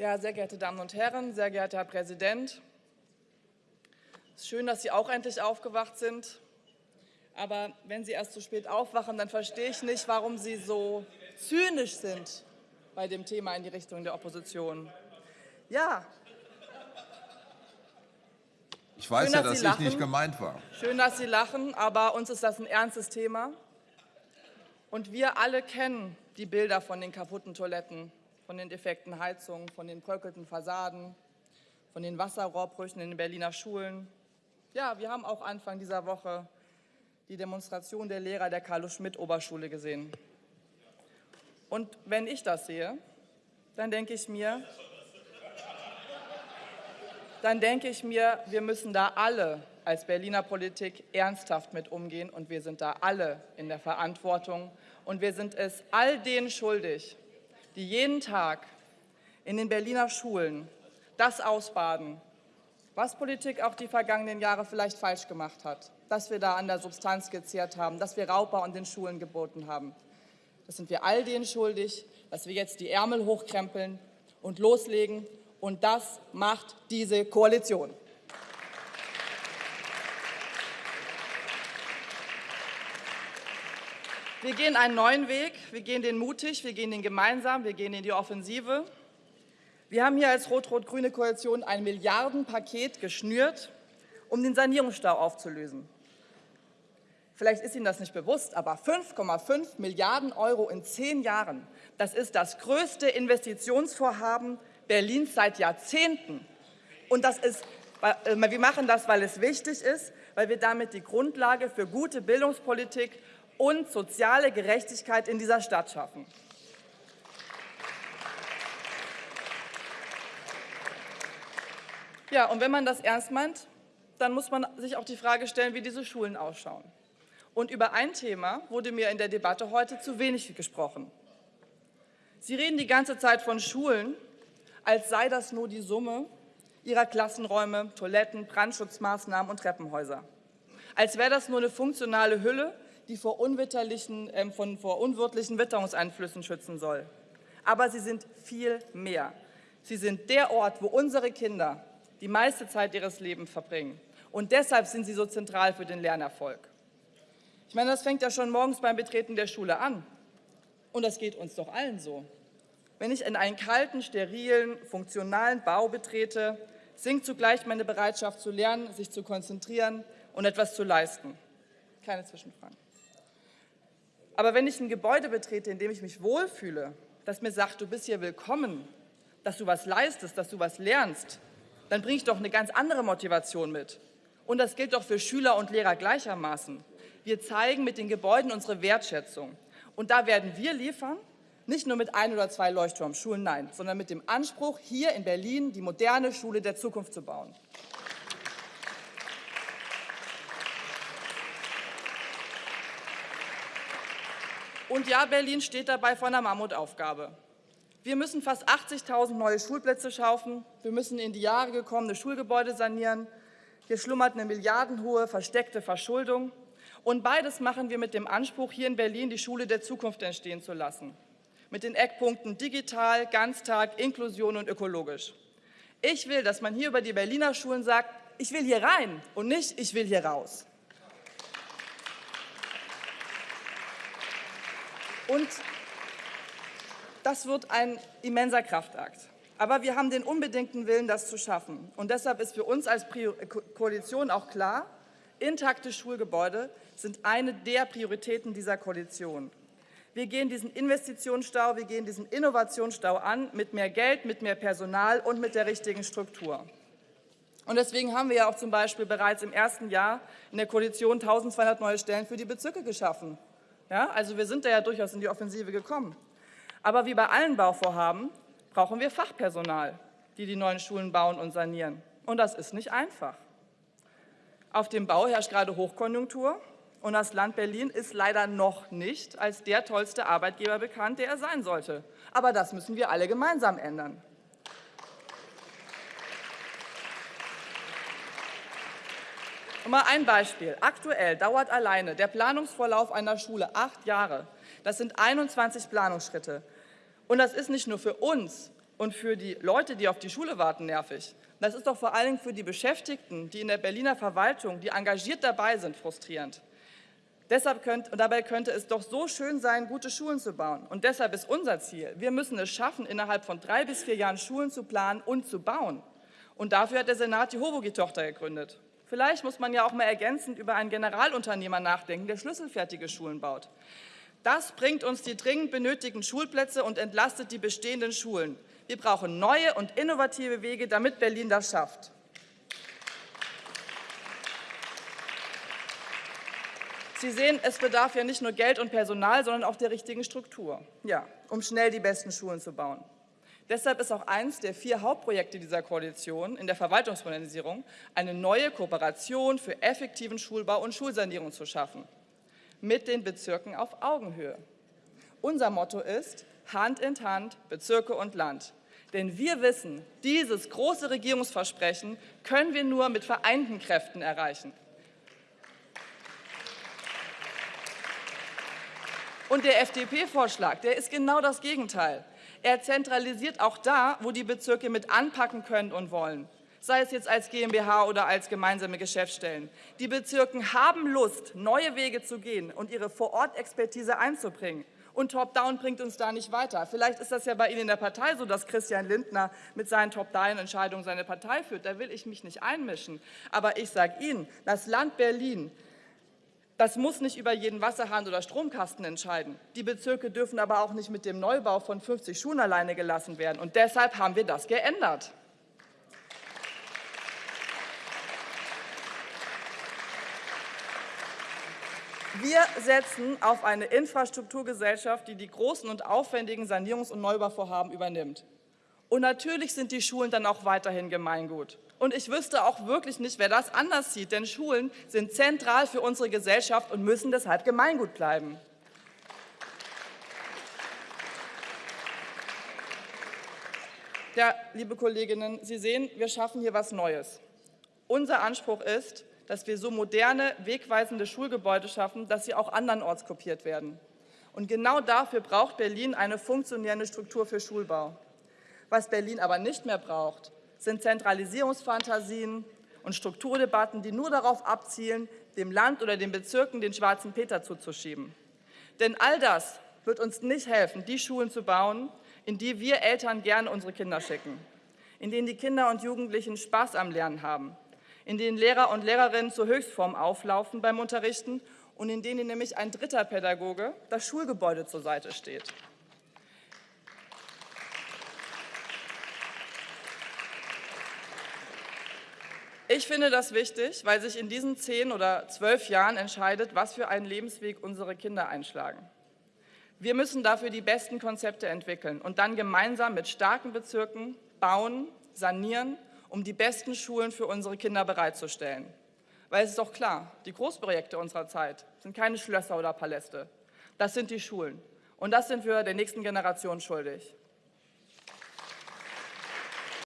Ja, sehr geehrte Damen und Herren, sehr geehrter Herr Präsident, es ist schön, dass Sie auch endlich aufgewacht sind. Aber wenn Sie erst zu spät aufwachen, dann verstehe ich nicht, warum Sie so zynisch sind bei dem Thema in die Richtung der Opposition. Ja. Ich weiß Schön, ja, dass dass ich lachen. nicht gemeint war. Schön, dass Sie lachen, aber uns ist das ein ernstes Thema. Und wir alle kennen die Bilder von den kaputten Toiletten, von den defekten Heizungen, von den bröckelten Fassaden, von den Wasserrohrbrüchen in den Berliner Schulen. Ja, wir haben auch Anfang dieser Woche die Demonstration der Lehrer der Carlo-Schmidt-Oberschule gesehen. Und wenn ich das sehe, dann denke ich mir, dann denke ich mir, wir müssen da alle als Berliner Politik ernsthaft mit umgehen und wir sind da alle in der Verantwortung und wir sind es all denen schuldig, die jeden Tag in den Berliner Schulen das ausbaden, was Politik auch die vergangenen Jahre vielleicht falsch gemacht hat, dass wir da an der Substanz gezehrt haben, dass wir Raubbau an den Schulen geboten haben. Das sind wir all denen schuldig, dass wir jetzt die Ärmel hochkrempeln und loslegen. Und das macht diese Koalition. Wir gehen einen neuen Weg, wir gehen den mutig, wir gehen den gemeinsam, wir gehen in die Offensive. Wir haben hier als rot-rot-grüne Koalition ein Milliardenpaket geschnürt, um den Sanierungsstau aufzulösen. Vielleicht ist Ihnen das nicht bewusst, aber 5,5 Milliarden Euro in zehn Jahren, das ist das größte Investitionsvorhaben Berlins seit Jahrzehnten. Und das ist, äh, wir machen das, weil es wichtig ist, weil wir damit die Grundlage für gute Bildungspolitik und soziale Gerechtigkeit in dieser Stadt schaffen. Ja, und wenn man das ernst meint, dann muss man sich auch die Frage stellen, wie diese Schulen ausschauen. Und über ein Thema wurde mir in der Debatte heute zu wenig gesprochen. Sie reden die ganze Zeit von Schulen, als sei das nur die Summe ihrer Klassenräume, Toiletten, Brandschutzmaßnahmen und Treppenhäuser. Als wäre das nur eine funktionale Hülle, die vor, unwitterlichen, äh, von, vor unwirtlichen Witterungseinflüssen schützen soll. Aber sie sind viel mehr. Sie sind der Ort, wo unsere Kinder die meiste Zeit ihres Lebens verbringen. Und deshalb sind sie so zentral für den Lernerfolg. Ich meine, das fängt ja schon morgens beim Betreten der Schule an. Und das geht uns doch allen so. Wenn ich in einen kalten, sterilen, funktionalen Bau betrete, sinkt zugleich meine Bereitschaft zu lernen, sich zu konzentrieren und etwas zu leisten. Keine Zwischenfragen. Aber wenn ich ein Gebäude betrete, in dem ich mich wohlfühle, das mir sagt, du bist hier willkommen, dass du was leistest, dass du was lernst, dann bringe ich doch eine ganz andere Motivation mit. Und das gilt doch für Schüler und Lehrer gleichermaßen. Wir zeigen mit den Gebäuden unsere Wertschätzung. Und da werden wir liefern, nicht nur mit ein oder zwei Leuchtturmschulen, nein, sondern mit dem Anspruch, hier in Berlin die moderne Schule der Zukunft zu bauen. Und ja, Berlin steht dabei vor einer Mammutaufgabe. Wir müssen fast 80.000 neue Schulplätze schaffen. Wir müssen in die Jahre gekommene Schulgebäude sanieren. Hier schlummert eine milliardenhohe versteckte Verschuldung. Und beides machen wir mit dem Anspruch, hier in Berlin die Schule der Zukunft entstehen zu lassen. Mit den Eckpunkten digital, Ganztag, Inklusion und ökologisch. Ich will, dass man hier über die Berliner Schulen sagt, ich will hier rein und nicht, ich will hier raus. Und das wird ein immenser Kraftakt. Aber wir haben den unbedingten Willen, das zu schaffen. Und deshalb ist für uns als Koalition auch klar, intakte Schulgebäude sind eine der Prioritäten dieser Koalition. Wir gehen diesen Investitionsstau, wir gehen diesen Innovationsstau an mit mehr Geld, mit mehr Personal und mit der richtigen Struktur. Und deswegen haben wir ja auch zum Beispiel bereits im ersten Jahr in der Koalition 1.200 neue Stellen für die Bezirke geschaffen. Ja, also wir sind da ja durchaus in die Offensive gekommen. Aber wie bei allen Bauvorhaben brauchen wir Fachpersonal, die die neuen Schulen bauen und sanieren. Und das ist nicht einfach. Auf dem Bau herrscht gerade Hochkonjunktur und das Land Berlin ist leider noch nicht als der tollste Arbeitgeber bekannt, der er sein sollte. Aber das müssen wir alle gemeinsam ändern. Mal ein Beispiel. Aktuell dauert alleine der Planungsvorlauf einer Schule acht Jahre. Das sind 21 Planungsschritte. Und das ist nicht nur für uns und für die Leute, die auf die Schule warten, nervig. Das ist doch vor allem für die Beschäftigten, die in der Berliner Verwaltung, die engagiert dabei sind, frustrierend. Deshalb könnt, dabei könnte es doch so schön sein, gute Schulen zu bauen. Und deshalb ist unser Ziel, wir müssen es schaffen, innerhalb von drei bis vier Jahren Schulen zu planen und zu bauen. Und dafür hat der Senat die Hovogi-Tochter gegründet. Vielleicht muss man ja auch mal ergänzend über einen Generalunternehmer nachdenken, der schlüsselfertige Schulen baut. Das bringt uns die dringend benötigten Schulplätze und entlastet die bestehenden Schulen. Wir brauchen neue und innovative Wege, damit Berlin das schafft. Sie sehen, es bedarf ja nicht nur Geld und Personal, sondern auch der richtigen Struktur, ja, um schnell die besten Schulen zu bauen. Deshalb ist auch eines der vier Hauptprojekte dieser Koalition in der Verwaltungsmodernisierung, eine neue Kooperation für effektiven Schulbau und Schulsanierung zu schaffen, mit den Bezirken auf Augenhöhe. Unser Motto ist Hand in Hand, Bezirke und Land. Denn wir wissen, dieses große Regierungsversprechen können wir nur mit vereinten Kräften erreichen. Und der FDP-Vorschlag, der ist genau das Gegenteil. Er zentralisiert auch da, wo die Bezirke mit anpacken können und wollen, sei es jetzt als GmbH oder als gemeinsame Geschäftsstellen. Die Bezirke haben Lust, neue Wege zu gehen und ihre Vorortexpertise einzubringen. Und Top-Down bringt uns da nicht weiter. Vielleicht ist das ja bei Ihnen in der Partei so, dass Christian Lindner mit seinen Top-Down-Entscheidungen seine Partei führt. Da will ich mich nicht einmischen. Aber ich sage Ihnen, das Land Berlin das muss nicht über jeden Wasserhahn oder Stromkasten entscheiden. Die Bezirke dürfen aber auch nicht mit dem Neubau von 50 Schulen alleine gelassen werden. Und deshalb haben wir das geändert. Wir setzen auf eine Infrastrukturgesellschaft, die die großen und aufwendigen Sanierungs- und Neubauvorhaben übernimmt. Und natürlich sind die Schulen dann auch weiterhin Gemeingut. Und ich wüsste auch wirklich nicht, wer das anders sieht, denn Schulen sind zentral für unsere Gesellschaft und müssen deshalb Gemeingut bleiben. Ja, liebe Kolleginnen, Sie sehen, wir schaffen hier was Neues. Unser Anspruch ist, dass wir so moderne, wegweisende Schulgebäude schaffen, dass sie auch andernorts kopiert werden. Und genau dafür braucht Berlin eine funktionierende Struktur für Schulbau. Was Berlin aber nicht mehr braucht, sind Zentralisierungsfantasien und Strukturdebatten, die nur darauf abzielen, dem Land oder den Bezirken den schwarzen Peter zuzuschieben. Denn all das wird uns nicht helfen, die Schulen zu bauen, in die wir Eltern gerne unsere Kinder schicken, in denen die Kinder und Jugendlichen Spaß am Lernen haben, in denen Lehrer und Lehrerinnen zur Höchstform auflaufen beim Unterrichten und in denen nämlich ein dritter Pädagoge das Schulgebäude zur Seite steht. Ich finde das wichtig, weil sich in diesen zehn oder zwölf Jahren entscheidet, was für einen Lebensweg unsere Kinder einschlagen. Wir müssen dafür die besten Konzepte entwickeln und dann gemeinsam mit starken Bezirken bauen, sanieren, um die besten Schulen für unsere Kinder bereitzustellen. Weil es ist doch klar, die Großprojekte unserer Zeit sind keine Schlösser oder Paläste. Das sind die Schulen. Und das sind wir der nächsten Generation schuldig.